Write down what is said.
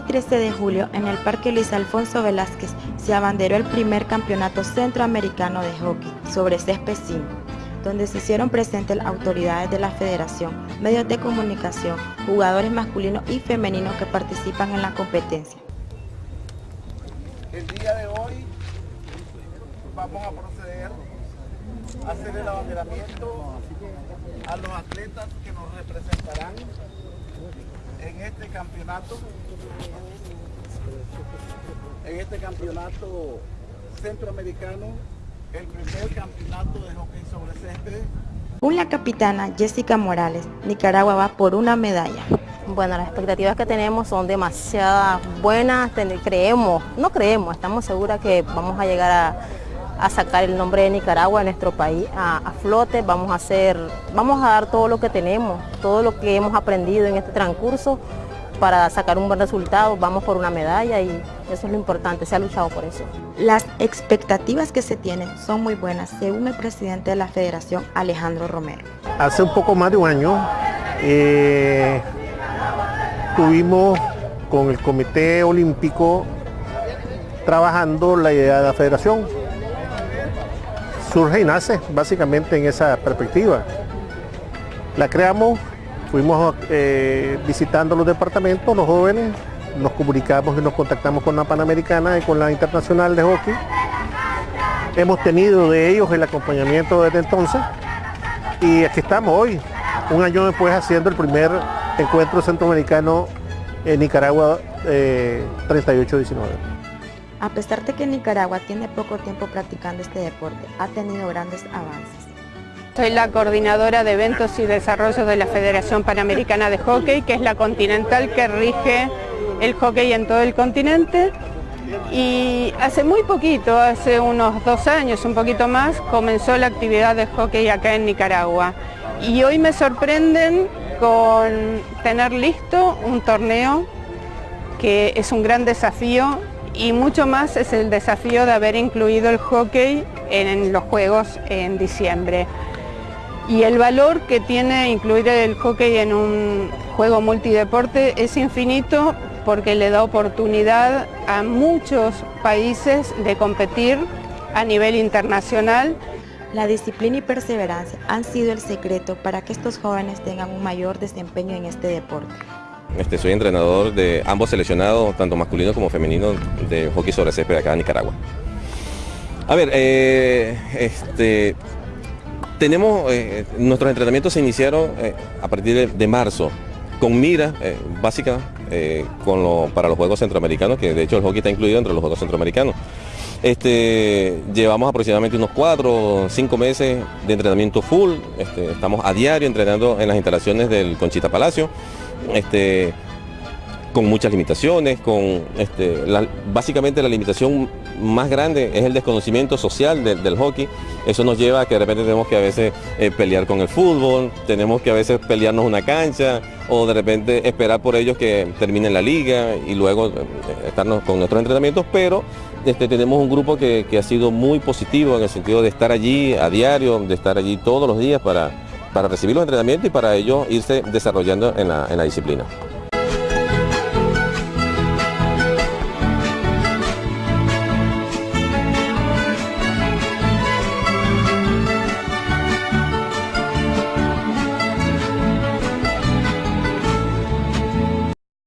13 de julio, en el Parque Luis Alfonso Velázquez, se abanderó el primer campeonato centroamericano de hockey sobre césped 5, donde se hicieron presentes las autoridades de la federación, medios de comunicación, jugadores masculinos y femeninos que participan en la competencia. El día de hoy vamos a proceder a hacer el abanderamiento a los atletas que nos representarán en este campeonato, en este campeonato centroamericano, el primer campeonato de hockey sobre césped. Un la capitana Jessica Morales, Nicaragua va por una medalla. Bueno, las expectativas que tenemos son demasiadas buenas, creemos, no creemos, estamos seguras que vamos a llegar a, a sacar el nombre de Nicaragua en nuestro país a, flote, vamos a hacer, vamos a dar todo lo que tenemos, todo lo que hemos aprendido en este transcurso para sacar un buen resultado, vamos por una medalla y eso es lo importante, se ha luchado por eso. Las expectativas que se tienen son muy buenas, según el presidente de la federación, Alejandro Romero. Hace un poco más de un año eh, tuvimos con el Comité Olímpico trabajando la idea de la federación surge y nace básicamente en esa perspectiva. La creamos, fuimos eh, visitando los departamentos, los jóvenes, nos comunicamos y nos contactamos con la Panamericana y con la Internacional de Hockey. Hemos tenido de ellos el acompañamiento desde entonces y aquí estamos hoy, un año después haciendo el primer encuentro centroamericano en Nicaragua 38-19. Eh, a pesar de que Nicaragua tiene poco tiempo practicando este deporte, ha tenido grandes avances. Soy la coordinadora de eventos y desarrollo de la Federación Panamericana de Hockey, que es la continental que rige el hockey en todo el continente. Y hace muy poquito, hace unos dos años, un poquito más, comenzó la actividad de hockey acá en Nicaragua. Y hoy me sorprenden con tener listo un torneo que es un gran desafío y mucho más es el desafío de haber incluido el hockey en los Juegos en diciembre. Y el valor que tiene incluir el hockey en un juego multideporte es infinito porque le da oportunidad a muchos países de competir a nivel internacional. La disciplina y perseverancia han sido el secreto para que estos jóvenes tengan un mayor desempeño en este deporte. Este, soy entrenador de ambos seleccionados, tanto masculino como femenino, de hockey sobre césped acá en Nicaragua. A ver, eh, este, tenemos, eh, nuestros entrenamientos se iniciaron eh, a partir de, marzo, con mira básica para los Juegos Centroamericanos, que de hecho el hockey está incluido entre los Juegos Centroamericanos. Este, llevamos aproximadamente unos cuatro o cinco meses de entrenamiento full, este, estamos a diario entrenando en las instalaciones del Conchita Palacio este, con muchas limitaciones, con este, básicamente la limitación más grande es el desconocimiento social del hockey. Eso nos lleva a que de repente tenemos que a veces eh, pelear con el fútbol, tenemos que a veces pelearnos una cancha o de repente esperar por ellos que terminen la liga y luego eh, estarnos con nuestros entrenamientos, pero este, tenemos un grupo que, ha sido muy positivo en el sentido de estar allí a diario, de estar allí todos los días para, recibir los entrenamientos y para ello irse desarrollando en la, en la disciplina.